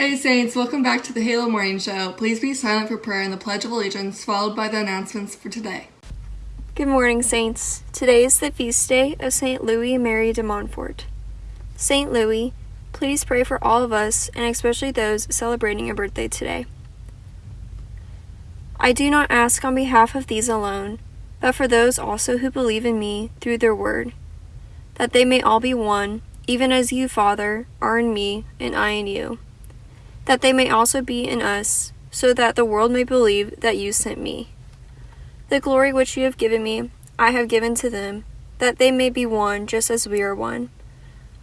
day, Saints. Welcome back to the Halo Morning Show. Please be silent for prayer and the Pledge of Allegiance, followed by the announcements for today. Good morning, Saints. Today is the feast day of St. Louis Mary de Montfort. St. Louis, please pray for all of us and especially those celebrating a birthday today. I do not ask on behalf of these alone, but for those also who believe in me through their word, that they may all be one, even as you, Father, are in me and I in you, that they may also be in us, so that the world may believe that you sent me. The glory which you have given me, I have given to them, that they may be one just as we are one.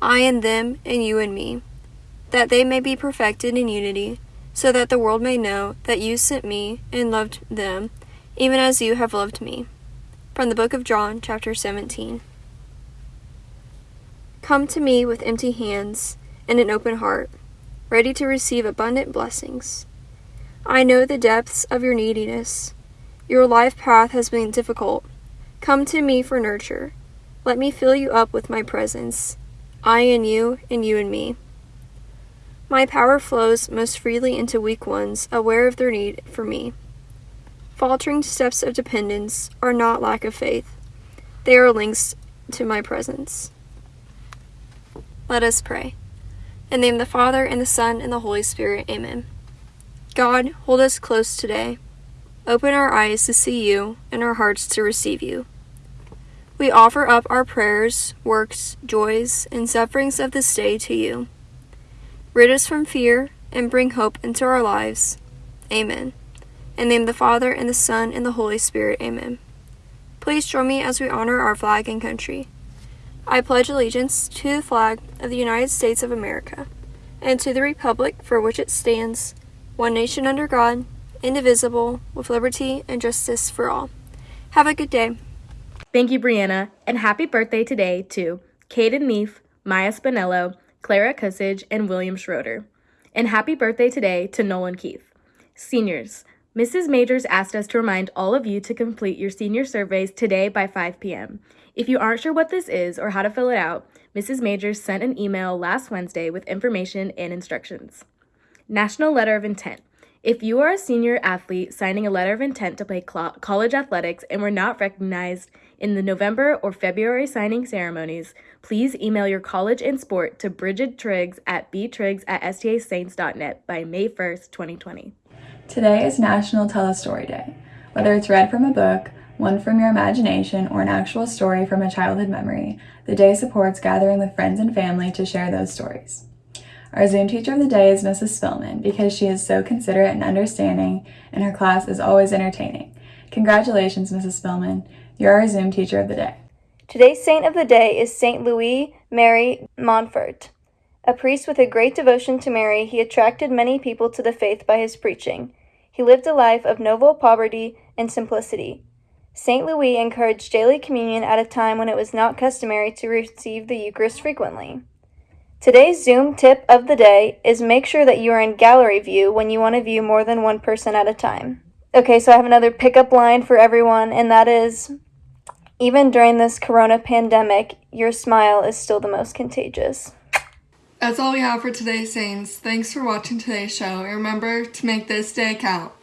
I and them, and you and me, that they may be perfected in unity, so that the world may know that you sent me and loved them, even as you have loved me. From the book of John, chapter 17. Come to me with empty hands and an open heart, ready to receive abundant blessings. I know the depths of your neediness. Your life path has been difficult. Come to me for nurture. Let me fill you up with my presence, I and you, and you and me. My power flows most freely into weak ones, aware of their need for me. Faltering steps of dependence are not lack of faith, they are links to my presence. Let us pray. In the name of the Father, and the Son, and the Holy Spirit, amen. God, hold us close today. Open our eyes to see you and our hearts to receive you. We offer up our prayers, works, joys, and sufferings of this day to you. Rid us from fear and bring hope into our lives. Amen. In the name of the Father, and the Son, and the Holy Spirit, amen. Please join me as we honor our flag and country. I pledge allegiance to the flag of the United States of America and to the republic for which it stands, one nation under God, indivisible, with liberty and justice for all. Have a good day. Thank you, Brianna, and happy birthday today to Caden Neef, Maya Spinello, Clara Cussage, and William Schroeder. And happy birthday today to Nolan Keith. Seniors, Mrs. Majors asked us to remind all of you to complete your senior surveys today by 5 p.m. If you aren't sure what this is or how to fill it out, Mrs. Majors sent an email last Wednesday with information and instructions. National Letter of Intent. If you are a senior athlete signing a letter of intent to play college athletics and were not recognized in the November or February signing ceremonies, please email your college and sport to Bridget Triggs at btriggs at stasaints.net by May 1st, 2020. Today is National Tell a Story Day. Whether it's read from a book, one from your imagination, or an actual story from a childhood memory, the day supports gathering with friends and family to share those stories. Our Zoom teacher of the day is Mrs. Spillman because she is so considerate and understanding, and her class is always entertaining. Congratulations, Mrs. Spillman. You're our Zoom teacher of the day. Today's saint of the day is Saint Louis Mary Montfort. A priest with a great devotion to Mary, he attracted many people to the faith by his preaching. He lived a life of noble poverty and simplicity. St. Louis encouraged daily communion at a time when it was not customary to receive the Eucharist frequently. Today's Zoom tip of the day is make sure that you are in gallery view when you want to view more than one person at a time. Okay, so I have another pickup line for everyone, and that is even during this corona pandemic, your smile is still the most contagious. That's all we have for today, Saints. Thanks for watching today's show. And remember to make this day count.